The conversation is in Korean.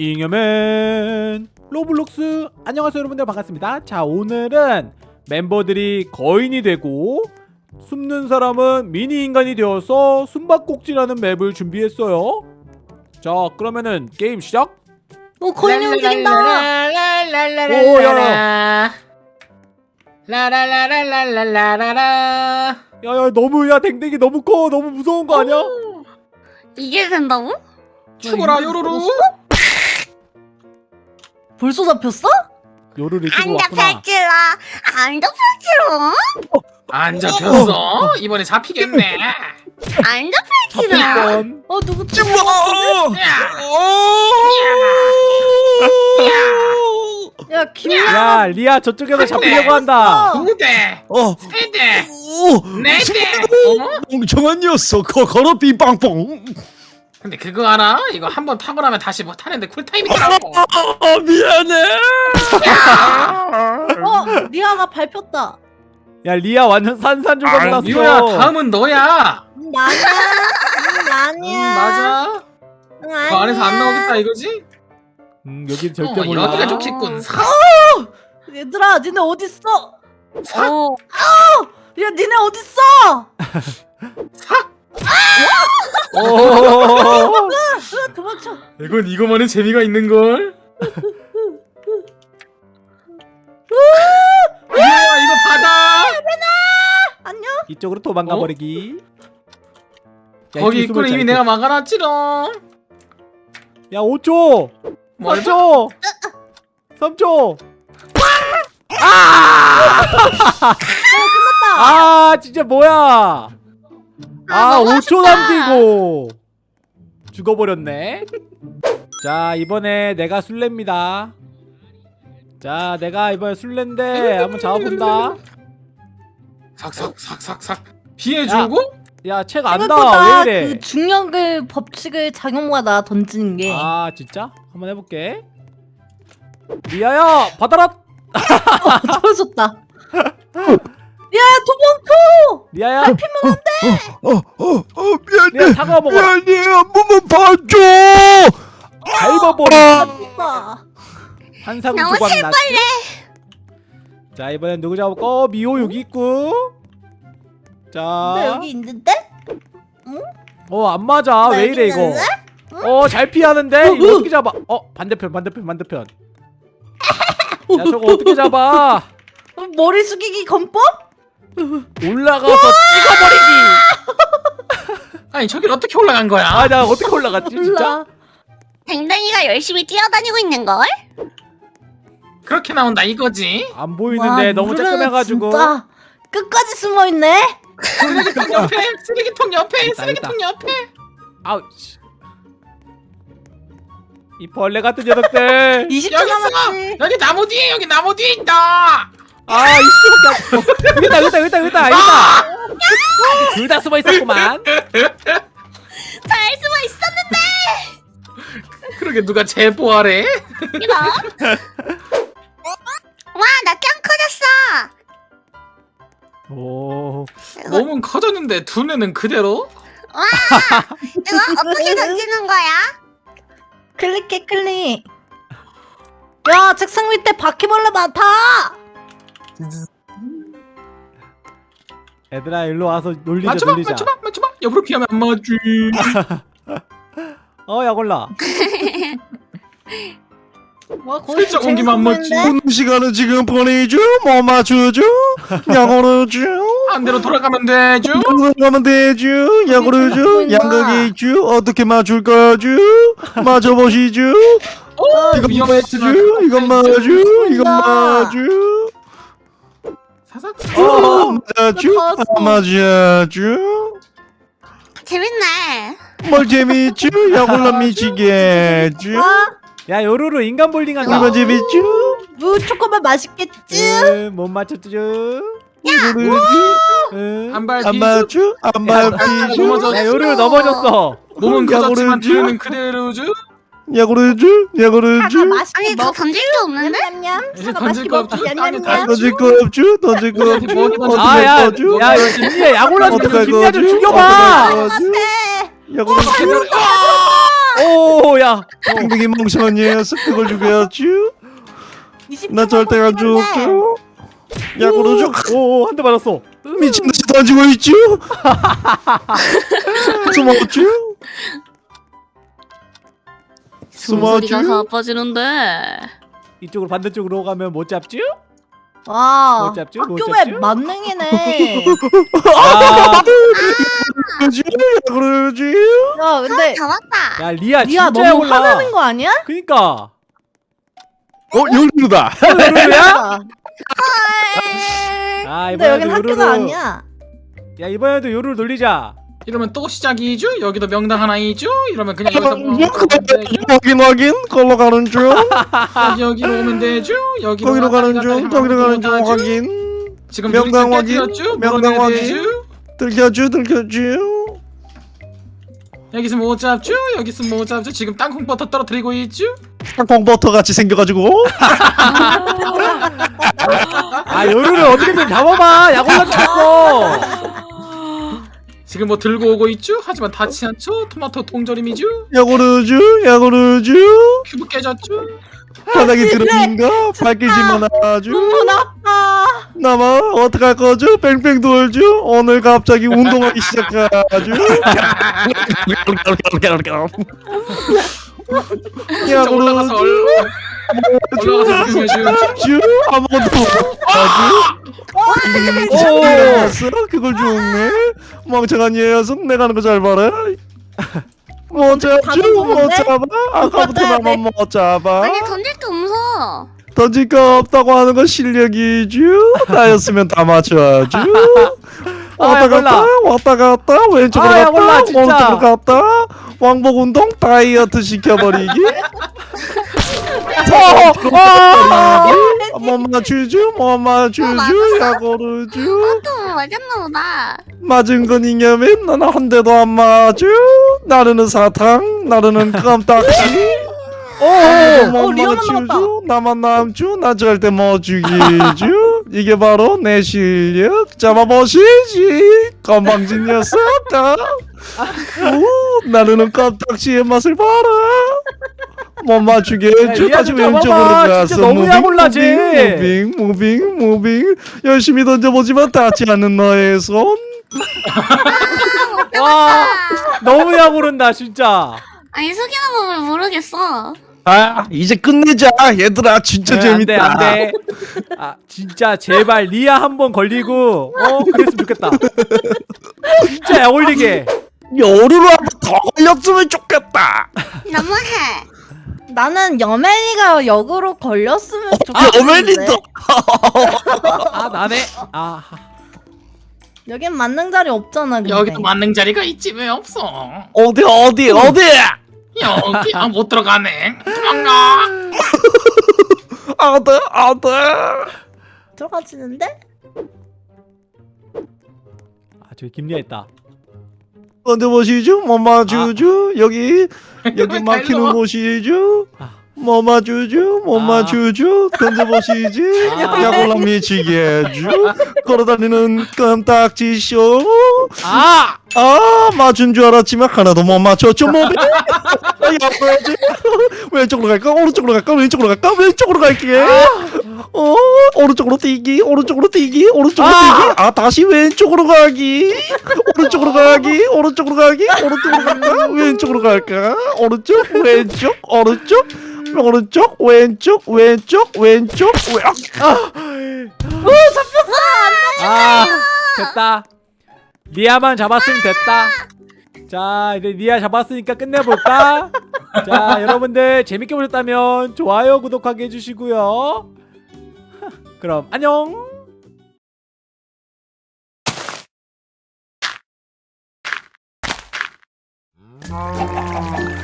잉여맨. 로블록스. 안녕하세요 여러분들. 반갑습니다. 자 오늘은 멤버들이 거인이 되고 숨는 사람은 미니인간이 되어서 숨바꼭질하는 map을 준비했어요. 자 그러면은 게임 시작. 오 거인이 움직인다. 라라라라라라라라 라라라라라라라라. 야야 너무 야 댕댕이 너무 커. 너무 무서운 거 아니야? 이게 된다고? 죽어라 요로로 벌써 잡혔어? 요를 안 왔구나. 잡혔지라 안 잡혔지롱 안 잡혔어? 이번에 잡히겠네. 안 잡혔지라 어 누구 또 야. 김야. 야 리아 저쪽에서 잡히려고 한다. 두대? 어, 세대 오, 네대. 어? 멍청한 녀석, 거, 걸어 빙빵뽕. 근데 그거 알아? 이거 한 번 타고 나면 다시 못 타는데 쿨타임이더라고 아, 미안해. 어 리아가 밟혔다. 야 리아 완전 산산조각 났어 미호야 다음은 너야 나냐 응, 응 나냐 맞아 응, 그 안에서 안 나오겠다 이거지? 음 여긴 절대 어, 몰라 여기가 좋겠군 사 얘들아 니네 어딨어? 사? 어. 야 니네 어딨어? 오 으, 도망쳐. 이건 이거만의 재미가 있는걸? 미호야 이거 받아! 안녕. 이쪽으로 도망가 어? 버리기. 야, 거기 숨을 이미 잘 내가 막아놨지롱. 야 5초! 뭐 4초! 3초! 아! 아 진짜 뭐야 아 5초 남기고. 죽어버렸네. 자 이번에 내가 술래입니다. 자 내가 이번에 술래인데 한번 잡아본다. 삭삭삭삭삭. 피해주고? 야책 안다. 생각보다 왜 이래? 그 중력을 법칙을 작용마다 던지는 게. 아 진짜? 한번 해볼게. 리아야 받아라! 떨어졌다. 야 도망쳐. 리아야? 어, 어, 어, 미안해. 리아 사과 먹어라. 미안해. 한 번만 봐줘. 밟아버려. 너무 조각 났지 자 이번엔 누구 잡을까? 어 미호 여기 있고. 나자 여기 있는데? 어안 맞아. 나왜 이래 이거? 있는데? 어잘 피하는데? 이거 어떻게 잡아? 어 반대편 반대편 반대편. 야 저거 어떻게 잡아? 어, 머리 숙이기 건법? 올라가서 찍어버리기. 아니 저길 어떻게 올라간 거야? 아 나 어떻게 올라갔지 진짜. 댕댕이가 열심히 뛰어다니고 있는걸? 그렇게 나온다 이거지? 안 보이는데 와, 너무 진짜 끝까지 숨어 있네. 쓰레기통 옆에 쓰레기통 옆에 있다, 쓰레기통 옆에. 아우 씨. 이 벌레 같은 녀석들. 20초 여기 있어! 남았지. 여기 나무 뒤에 여기 나무 뒤에 있다 아 이씨밖에 없어. 여기 있다 여기 있다 여기 있다 여기 있다 여기 있다 둘다 숨어 있었구만. 잘 숨어 있었는데! 그러게 누가 제보하래? 이거? 와나 짱 커졌어. 오. 이거, 몸은 커졌는데 두뇌는 그대로? 와 이거 어떻게 던지는 거야? 클릭해 클릭. 야 책상 밑에 바퀴벌레 많다. 얘들아 일로 와서 놀리자 맞춰봐 놀리자 맞춰봐 맞춰봐 옆으로 피하면 안 맞지 어 야골라 와 거의 살짝 옮기면 안 맞지. 오는 시간은 지금 보내줘. 뭐 맞춰줘. 야구르줘. 반대로 돌아가면 되죠 가면 되죠. 야구르죠. 보인다. 양각이 있죠. 어떻게 맞출 거죠? 맞춰보시죠. 오 이건 위험했지 맞죠. 이건 맞죠. 이건. 맞죠. 어, 맞죠. 맞았어. 안 맞았죠. 재밌네 뭘 재밌죠? 야골라 미치겠죠? 아, 야 요루루 인간 볼링 한다 이거 재밌죠? 무 초코만 맛있겠지? 응, 못 맞췄죠? 응. 안발 안뒤 맞죠? 안 맞죠? 넘어져. 야 요루루 넘어졌어 몸은 커졌지만. 두뇌는 그대로죠 야골르죠? 야골르죠? 사과 맛있게 아니 너 먹. 던질 게 없는데 냠냠. 이제 사과 던질 맛있게 거 먹기 없죠? 냠냠냠. 다 던질 거 없죠? 던질 거 없죠? 어떻게 아야 할 거죠? 야 김리야 야골라 어떻게 좀할 김리야 거죠? 좀 어떻게 죽여봐 할? 야골르죠? 오야 뺑뺑이 멍청한 녀석 그걸 죽여야지 20초 나 절대 안 죽죠 야구로 쭉 오한 대 맞았어 미친 듯이 던지고 있죠 숨었죠 숨었죠 소리가 가빠지는데. 이쪽으로 반대쪽으로 가면 못 잡죠? 와못 잡죠? 못 학교 잡죠? 맵 만능이네 야, 그러지 그러지 야 근데 잡았다. 야 리아 리아 진짜 너무 올라 화나는 거 아니야? 그니까 어 열리다 요루루야? 헐. 아 근데 여긴 이번에도 요루루 학교가 아니야 야 이번에도 요루루 돌리자 이러면 또 시작이죠? 여기도 명당 하나이죠? 이러면 그냥 여기서 뭐 확인 확인 걸로 가는 중 여기 여기로 오면 되죠? 여기로 거기로 가는 중 거기로 가는 중 확인 지금 명당 확인, 명당 확인. 들켜줘 들켜줘 여기서 못 잡죠? 여기서 못 잡죠? 지금 땅콩버터 떨어뜨리고 있죠? 땅콩버터 같이 생겨가지고 아 요루루 어떻게든 잡아봐 약 올라 죽겠어 지금 뭐 들고 오고 있죠? 하지만 닿지 않죠? 토마토 통조림이죠? 야구르주 야구르주. 큐브 깨졌죠? 바닥에 들어있는가 발길질만 하죠 눈물 아파 나만 어떡할 거죠? 뺑뺑 돌죠? 오늘 갑자기 운동하기 시작하죠 진짜 올라가서 얼- 올라가서 먹으면 주 아무것도 못하지 오. 그걸 죽네 멍청한 녀석 내가 하는 거 잘 봐라. 다른 못 건데? 잡아? 아까부터 네. 나만 못 잡아? 아니 던질 게 없어. 던질 거 없다고 하는 건 실력이죠 나였으면 다 맞춰야죠 아, 왔다 야, 갔다. 왔다 갔다? 왼쪽으로 아, 야, 갔다. 오른쪽으로 갔다 왕복 운동? 다이어트 시켜버리기? 어, 어. 못 맞추죠 못 맞추죠 맞았어? 야구르죠 또 맞았나 보다. 맞은 건 이념인? 나는 한 대도 안 맞죠 나르는 사탕? 나르는 껌딱지 오, 어, 리아만 맞추죠 나만 남죠 나 절대 못 죽이죠 이게 바로 내 실력 잡아보시지 건방진 녀석다 오, 나르는 껌딱지의 맛을 봐라 못 맞추게 해줘 다시 좀 왼쪽으로. 가서 진짜 너무 무빙, 약올라지. 무빙 무빙 무빙 열심히 던져보지만 닿지 않는 너의 손 와 너무 약 오른다 진짜 아니 속이는 법을 모르겠어. 아 이제 끝내자. 얘들아 진짜 네, 재밌다. 안돼. 안돼 아 진짜 제발 리아 한 번 걸리고 어 그랬으면 좋겠다. 진짜 약 올리게. 여루로 한 번 더 걸렸으면 좋겠다. 너무해. 나는 여멜이가 역으로 걸렸으면 아 좋겠는데. 어멜린도? 아 나네. 아. 여긴 만능 자리 없잖아 근데. 여기도 만능 자리가 있지 왜 없어? 어디 어디 어디 여기 아 못 들어가네. 도망가. 어디 어디 들어가지는데? 아, 저기 김리아 있다 던져보시죠 뭐 맞추죠 여기 여기 왜 막히는? 곳이죠 아. 뭐 맞추죠 뭐 아. 맞추죠 던져보시지. 아. 야골랑 미치게 해줘 걸어다니는 껌딱지 쇼? 아! 아 맞춘 줄 알았지만 하나도 못 맞췄죠 뭐 야, 뭐지? 왼쪽으로 갈까? 오른쪽으로 갈까? 왼쪽으로 갈까? 왼쪽으로 갈게. 어 오른쪽으로 뛰기 오른쪽으로 뛰기 오른쪽으로 아! 뛰기. 아 다시 왼쪽으로 가기. 오른쪽으로 가기 오른쪽으로 가기 오른쪽으로 갈까? 왼쪽으로 갈까? 오른쪽 왼쪽 오른쪽 오른쪽 왼쪽 왼쪽 왼쪽 왼 아, 됐다. 리아만 잡았으면 됐다. 자, 이제 리아 잡았으니까 끝내볼까? 자, 여러분들 재밌게 보셨다면 좋아요, 구독하게 해주시고요. 그럼 안녕. 아